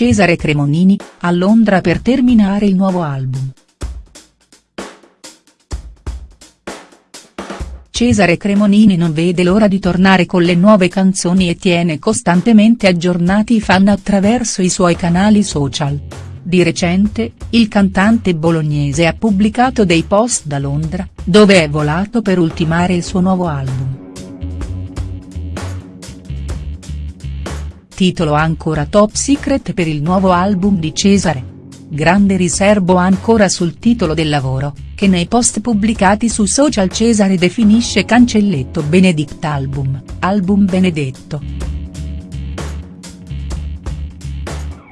Cesare Cremonini, a Londra per terminare il nuovo album. Cesare Cremonini non vede l'ora di tornare con le nuove canzoni e tiene costantemente aggiornati i fan attraverso i suoi canali social. Di recente, il cantante bolognese ha pubblicato dei post da Londra, dove è volato per ultimare il suo nuovo album. Titolo ancora top secret per il nuovo album di Cesare. Grande riservo ancora sul titolo del lavoro, che nei post pubblicati su social Cesare definisce cancelletto Benedict Album, album benedetto.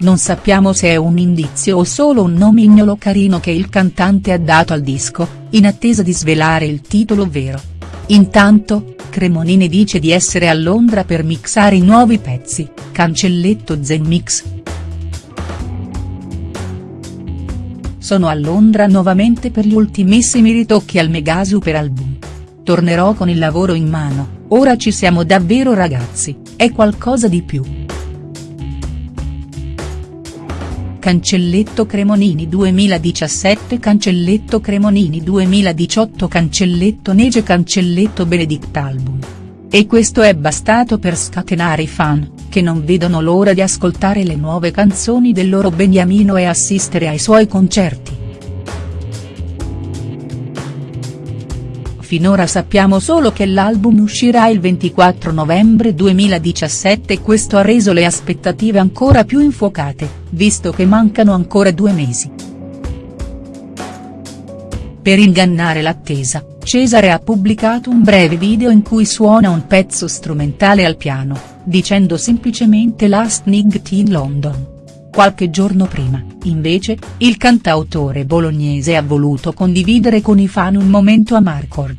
Non sappiamo se è un indizio o solo un nomignolo carino che il cantante ha dato al disco, in attesa di svelare il titolo vero. Intanto, Cremonini dice di essere a Londra per mixare i nuovi pezzi, cancelletto Zen Mix. Sono a Londra nuovamente per gli ultimissimi ritocchi al mega super album. Tornerò con il lavoro in mano, ora ci siamo davvero ragazzi, è qualcosa di più. Cancelletto Cremonini 2017 Cancelletto Cremonini 2018 Cancelletto Nege Cancelletto Benedict Album. E questo è bastato per scatenare i fan, che non vedono l'ora di ascoltare le nuove canzoni del loro Beniamino e assistere ai suoi concerti. Finora sappiamo solo che l'album uscirà il 24 novembre 2017 e questo ha reso le aspettative ancora più infuocate, visto che mancano ancora due mesi. Per ingannare l'attesa, Cesare ha pubblicato un breve video in cui suona un pezzo strumentale al piano, dicendo semplicemente Last Night in London. Qualche giorno prima, invece, il cantautore bolognese ha voluto condividere con i fan un momento a Marcord.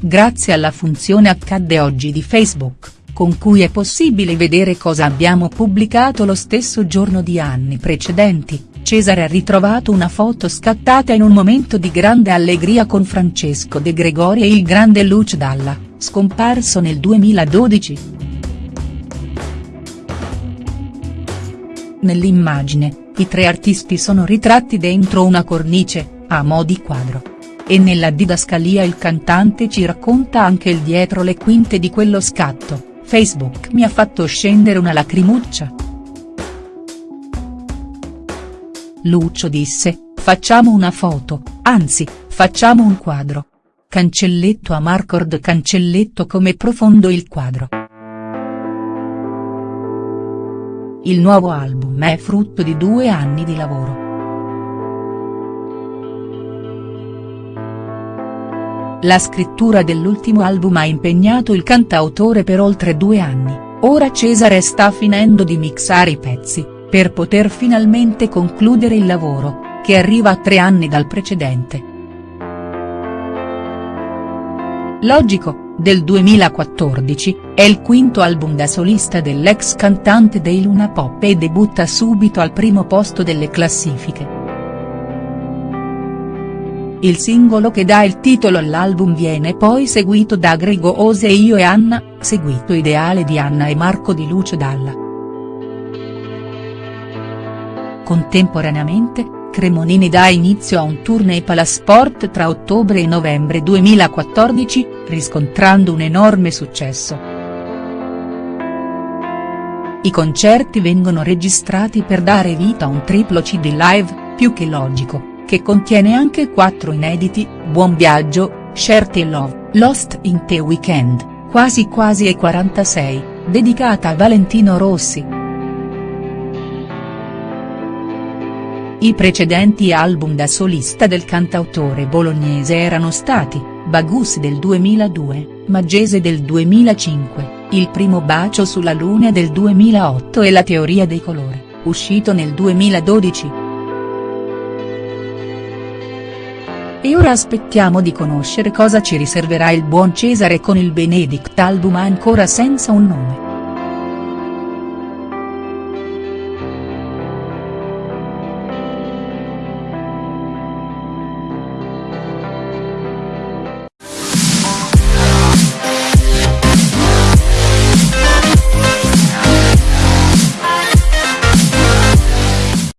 Grazie alla funzione Accadde oggi di Facebook, con cui è possibile vedere cosa abbiamo pubblicato lo stesso giorno di anni precedenti, Cesare ha ritrovato una foto scattata in un momento di grande allegria con Francesco De Gregori e il grande Luce Dalla, scomparso nel 2012. Nell'immagine, i tre artisti sono ritratti dentro una cornice, a mo' di quadro. E nella didascalia il cantante ci racconta anche il dietro le quinte di quello scatto, Facebook mi ha fatto scendere una lacrimuccia. Lucio disse, facciamo una foto, anzi, facciamo un quadro. Cancelletto a Marcord cancelletto come profondo il quadro. Il nuovo album è frutto di due anni di lavoro. La scrittura dell'ultimo album ha impegnato il cantautore per oltre due anni, ora Cesare sta finendo di mixare i pezzi, per poter finalmente concludere il lavoro, che arriva a tre anni dal precedente. Logico, del 2014, è il quinto album da solista dell'ex cantante dei Luna Pop e debutta subito al primo posto delle classifiche. Il singolo che dà il titolo all'album viene poi seguito da Grego Ose e Io e Anna, seguito Ideale di Anna e Marco di Luce Dalla. Contemporaneamente, Cremonini dà inizio a un tour nei Palasport tra ottobre e novembre 2014, riscontrando un enorme successo. I concerti vengono registrati per dare vita a un triplo CD live, più che logico, che contiene anche quattro inediti, Buon Viaggio, Share the Love, Lost in the Weekend, Quasi Quasi e 46, dedicata a Valentino Rossi. I precedenti album da solista del cantautore bolognese erano stati, Bagus del 2002, Maggese del 2005, Il primo bacio sulla luna del 2008 e La teoria dei colori, uscito nel 2012. E ora aspettiamo di conoscere cosa ci riserverà il buon Cesare con il Benedict album ancora senza un nome.